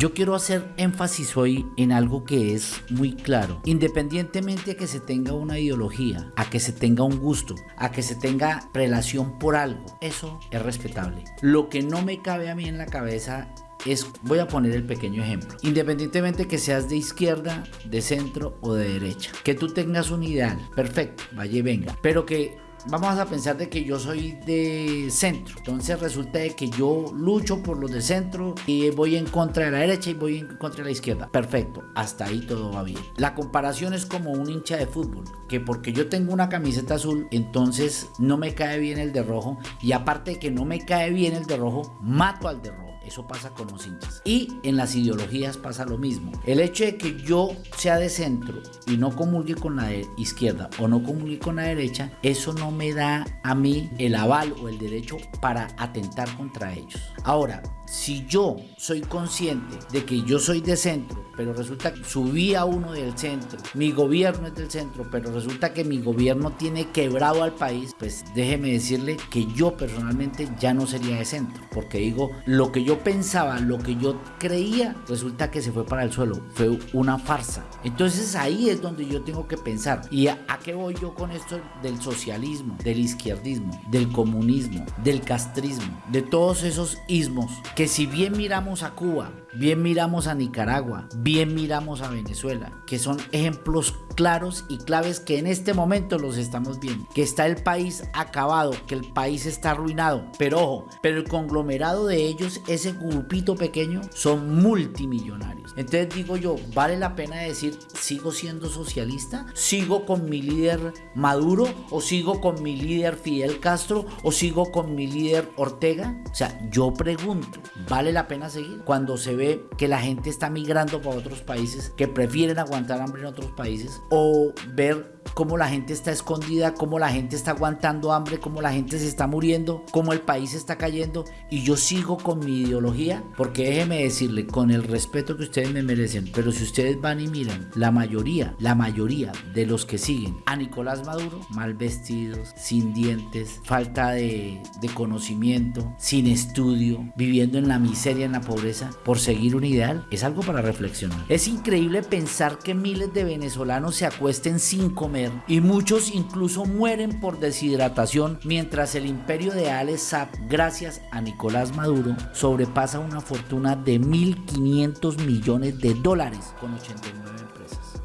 Yo quiero hacer énfasis hoy en algo que es muy claro. Independientemente de que se tenga una ideología, a que se tenga un gusto, a que se tenga relación por algo, eso es respetable. Lo que no me cabe a mí en la cabeza es, voy a poner el pequeño ejemplo, independientemente que seas de izquierda, de centro o de derecha, que tú tengas un ideal, perfecto, vaya y venga, pero que vamos a pensar de que yo soy de centro. Entonces resulta de que yo lucho por los de centro y voy en contra de la derecha y voy en contra de la izquierda. Perfecto, hasta ahí todo va bien. La comparación es como un hincha de fútbol, que porque yo tengo una camiseta azul, entonces no me cae bien el de rojo y aparte de que no me cae bien el de rojo, mato al de rojo. Eso pasa con los hinchas. Y en las ideologías pasa lo mismo. El hecho de que yo sea de centro y no comulgue con la izquierda o no comulgue con la derecha, eso no me da a mí el aval o el derecho para atentar contra ellos. Ahora, si yo soy consciente de que yo soy de centro, pero resulta que subí a uno del centro, mi gobierno es del centro, pero resulta que mi gobierno tiene quebrado al país, pues déjeme decirle que yo personalmente ya no sería de centro, porque digo, lo que yo pensaba, lo que yo creía, resulta que se fue para el suelo, fue una farsa. Entonces ahí es donde yo tengo que pensar, ¿y a, qué voy yo con esto del socialismo, del izquierdismo, del comunismo, del castrismo, de todos esos ismos? Si bien miramos a Cuba, bien miramos a Nicaragua, bien miramos a Venezuela, que son ejemplos claros y claves que en este momento los estamos viendo, que está el país acabado, que el país está arruinado, pero ojo, pero el conglomerado de ellos, ese grupito pequeño, son multimillonarios. Entonces digo yo, ¿vale la pena decir, sigo siendo socialista? ¿Sigo con mi líder Maduro? ¿O sigo con mi líder Fidel Castro? ¿O sigo con mi líder Ortega? O sea, yo pregunto, ¿vale la pena seguir? Cuando se que la gente está migrando para otros países, que prefieren aguantar hambre en otros países, o ver cómo la gente está escondida, cómo la gente está aguantando hambre, cómo la gente se está muriendo, cómo el país está cayendo y yo sigo con mi ideología, porque déjeme decirle, con el respeto que ustedes me merecen, pero si ustedes van y miran, la mayoría, la mayoría de los que siguen a Nicolás Maduro, mal vestidos, sin dientes, falta de, de conocimiento, sin estudio, viviendo en la miseria, en la pobreza, por seguir un ideal, es algo para reflexionar. Es increíble pensar que miles de venezolanos se acuesten sin comer y muchos incluso mueren por deshidratación mientras el imperio de Alex gracias a Nicolás Maduro, sobrepasa una fortuna de 1.500 millones de dólares con 89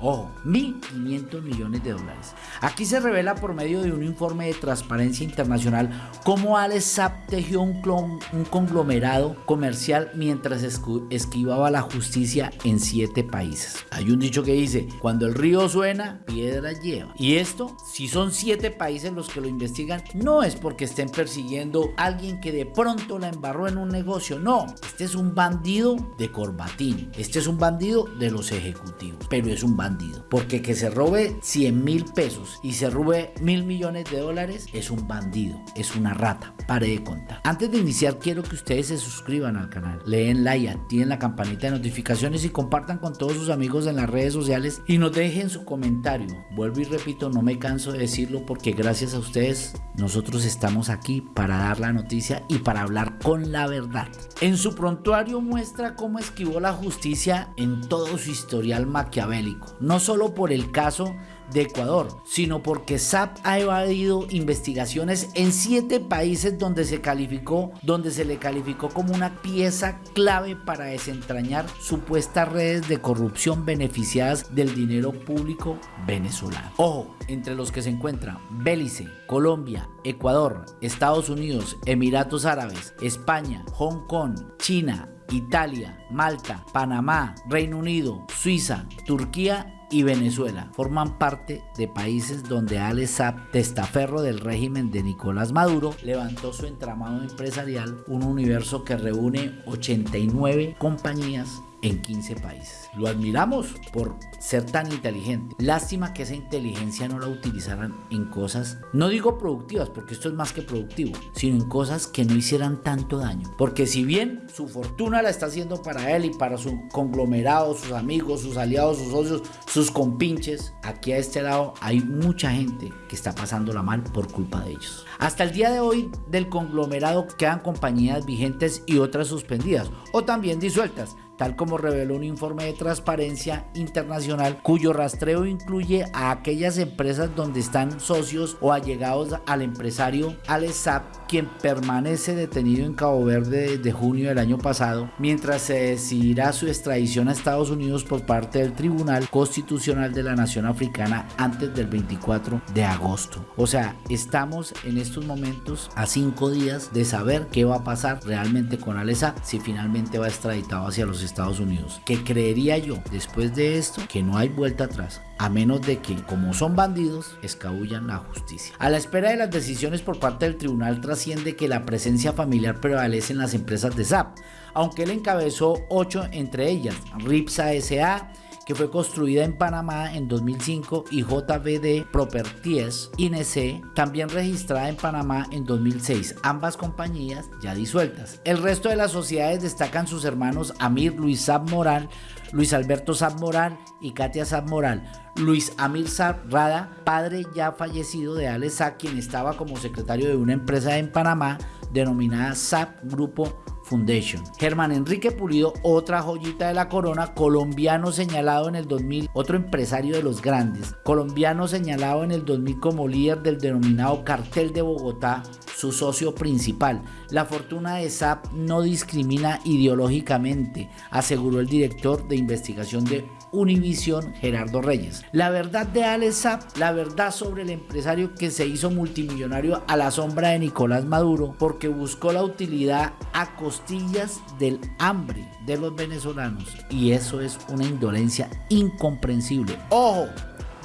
Ojo, 1.500 millones de dólares. Aquí se revela por medio de un informe de Transparencia Internacional cómo Alex Saab tejió un, un conglomerado comercial mientras esquivaba la justicia en siete países. Hay un dicho que dice, cuando el río suena, piedra lleva. Y esto, si son siete países los que lo investigan, no es porque estén persiguiendo a alguien que de pronto la embarró en un negocio, no. Este es un bandido de corbatín, este es un bandido de los ejecutivos, pero es un bandido porque que se robe 100 mil pesos y se robe mil millones de dólares es un bandido, es una rata. Pare de contar. Antes de iniciar quiero que ustedes se suscriban al canal, leen like, activen la campanita de notificaciones y compartan con todos sus amigos en las redes sociales y nos dejen su comentario. Vuelvo y repito, no me canso de decirlo porque gracias a ustedes nosotros estamos aquí para dar la noticia y para hablar con la verdad. En su prontuario muestra cómo esquivó la justicia en todo su historial maquiavélico no solo por el caso de Ecuador, sino porque SAP ha evadido investigaciones en siete países donde se calificó, donde se le calificó como una pieza clave para desentrañar supuestas redes de corrupción beneficiadas del dinero público venezolano. Ojo, entre los que se encuentran Belice, Colombia, Ecuador, Estados Unidos, Emiratos Árabes, España, Hong Kong, China, Italia, Malta, Panamá, Reino Unido, Suiza, Turquía y Venezuela forman parte de países donde Alex testaferro del régimen de Nicolás Maduro, levantó su entramado empresarial, un universo que reúne 89 compañías en 15 países. Lo admiramos por ser tan inteligente. Lástima que esa inteligencia no la utilizaran en cosas, no digo productivas, porque esto es más que productivo, sino en cosas que no hicieran tanto daño. Porque si bien su fortuna la está haciendo para él y para su conglomerado, sus amigos, sus aliados, sus socios, sus compinches, aquí a este lado hay mucha gente que está pasándola mal por culpa de ellos. Hasta el día de hoy del conglomerado quedan compañías vigentes y otras suspendidas o también disueltas tal como reveló un informe de transparencia internacional cuyo rastreo incluye a aquellas empresas donde están socios o allegados al empresario Alessap, quien permanece detenido en Cabo Verde desde junio del año pasado, mientras se decidirá su extradición a Estados Unidos por parte del Tribunal Constitucional de la Nación Africana antes del 24 de agosto. O sea, estamos en estos momentos a cinco días de saber qué va a pasar realmente con Alessap si finalmente va extraditado hacia los Estados Unidos. Que creería yo, después de esto, que no hay vuelta atrás a menos de que, como son bandidos, escabullan la justicia. A la espera de las decisiones por parte del tribunal trasciende que la presencia familiar prevalece en las empresas de SAP, aunque él encabezó ocho entre ellas, RIPSA SA, que fue construida en Panamá en 2005 y JVD Properties INC, también registrada en Panamá en 2006, ambas compañías ya disueltas. El resto de las sociedades destacan sus hermanos Amir Luis Sab Moral, Luis Alberto Sab Moral y Katia Sab Moral. Luis Amir Rada, padre ya fallecido de Ale quien estaba como secretario de una empresa en Panamá denominada SAP Grupo Foundation. Germán Enrique Pulido, otra joyita de la corona, colombiano señalado en el 2000, otro empresario de los grandes, colombiano señalado en el 2000 como líder del denominado cartel de Bogotá, su socio principal. La fortuna de SAP no discrimina ideológicamente, aseguró el director de investigación de Univision Gerardo Reyes. La verdad de Alex Sapp, la verdad sobre el empresario que se hizo multimillonario a la sombra de Nicolás Maduro porque buscó la utilidad a costillas del hambre de los venezolanos y eso es una indolencia incomprensible. Ojo,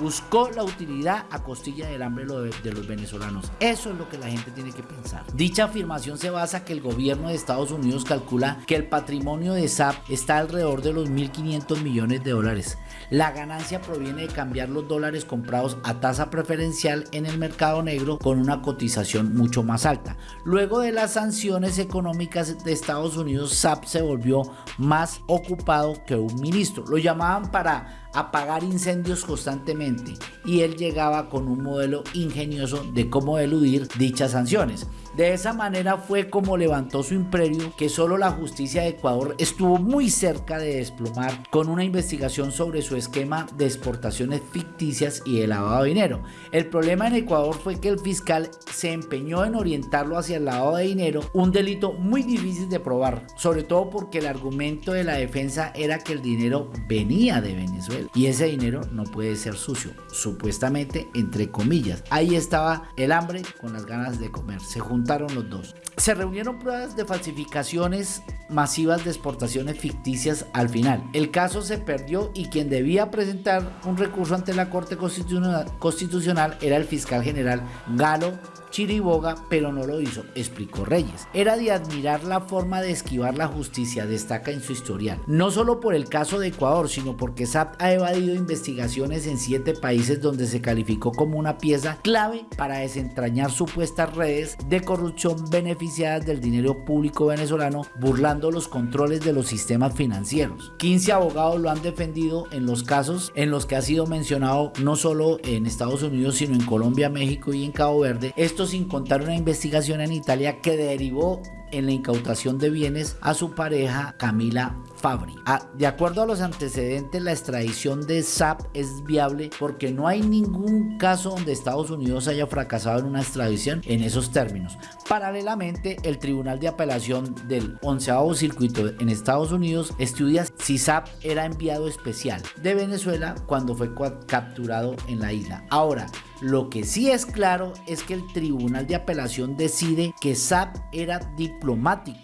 buscó la utilidad a costilla del hambre de los venezolanos. Eso es lo que la gente tiene que pensar. Dicha afirmación se basa que el gobierno de Estados Unidos calcula que el patrimonio de SAP está alrededor de los 1.500 millones de dólares. La ganancia proviene de cambiar los dólares comprados a tasa preferencial en el mercado negro con una cotización mucho más alta. Luego de las sanciones económicas de Estados Unidos, SAP se volvió más ocupado que un ministro. Lo llamaban para apagar incendios constantemente y él llegaba con un modelo ingenioso de cómo eludir dichas sanciones. De esa manera fue como levantó su imperio que solo la justicia de Ecuador estuvo muy cerca de desplomar con una investigación sobre su esquema de exportaciones ficticias y de lavado de dinero. El problema en Ecuador fue que el fiscal se empeñó en orientarlo hacia el lavado de dinero, un delito muy difícil de probar, sobre todo porque el argumento de la defensa era que el dinero venía de Venezuela y ese dinero no puede ser sucio, supuestamente entre comillas. Ahí estaba el hambre con las ganas de comer. Se los dos. Se reunieron pruebas de falsificaciones masivas de exportaciones ficticias al final. El caso se perdió y quien debía presentar un recurso ante la Corte Constitucional era el fiscal general Galo Chiriboga, pero no lo hizo, explicó Reyes. Era de admirar la forma de esquivar la justicia, destaca en su historial. No solo por el caso de Ecuador, sino porque SAP ha evadido investigaciones en siete países donde se calificó como una pieza clave para desentrañar supuestas redes de corrupción beneficiadas del dinero público venezolano, burlando los controles de los sistemas financieros. 15 abogados lo han defendido en los casos en los que ha sido mencionado no solo en Estados Unidos, sino en Colombia, México y en Cabo Verde. Esto sin contar una investigación en Italia que derivó en la incautación de bienes a su pareja Camila Fabri. Ah, de acuerdo a los antecedentes, la extradición de SAP es viable porque no hay ningún caso donde Estados Unidos haya fracasado en una extradición en esos términos. Paralelamente, el Tribunal de Apelación del 11 Circuito en Estados Unidos estudia si SAP era enviado especial de Venezuela cuando fue capturado en la isla. Ahora, lo que sí es claro es que el Tribunal de Apelación decide que SAP era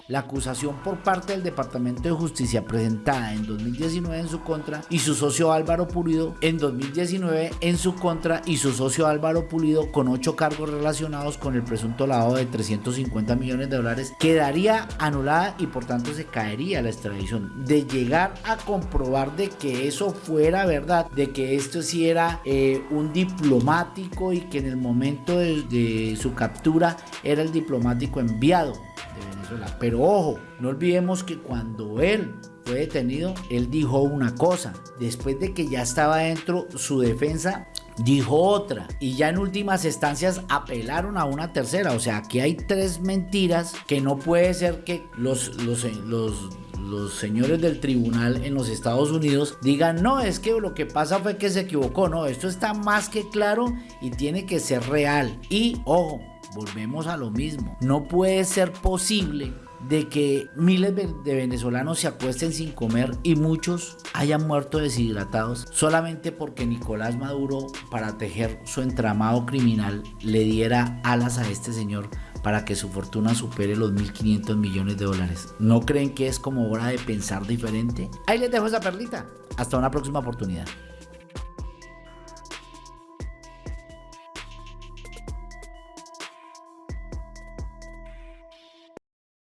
La acusación por parte del Departamento de Justicia presentada en 2019 en su contra y su socio Álvaro Pulido en 2019 en su contra y su socio Álvaro Pulido con ocho cargos relacionados con el presunto lavado de 350 millones de dólares quedaría anulada y por tanto se caería la extradición. De llegar a comprobar de que eso fuera verdad, de que esto sí era eh, un diplomático y que en el momento de, su captura era el diplomático enviado de Venezuela. Pero ojo, no olvidemos que cuando él fue detenido, él dijo una cosa. Después de que ya estaba dentro, su defensa dijo otra. Y ya en últimas instancias apelaron a una tercera. O sea, aquí hay tres mentiras que no puede ser que los, los, los los señores del tribunal en los Estados Unidos digan, no, es que lo que pasa fue que se equivocó, no, esto está más que claro y tiene que ser real. Y, ojo, volvemos a lo mismo, no puede ser posible de que miles de venezolanos se acuesten sin comer y muchos hayan muerto deshidratados solamente porque Nicolás Maduro para tejer su entramado criminal le diera alas a este señor para que su fortuna supere los 1.500 millones de dólares. ¿No creen que es como hora de pensar diferente? Ahí les dejo esa perlita. Hasta una próxima oportunidad.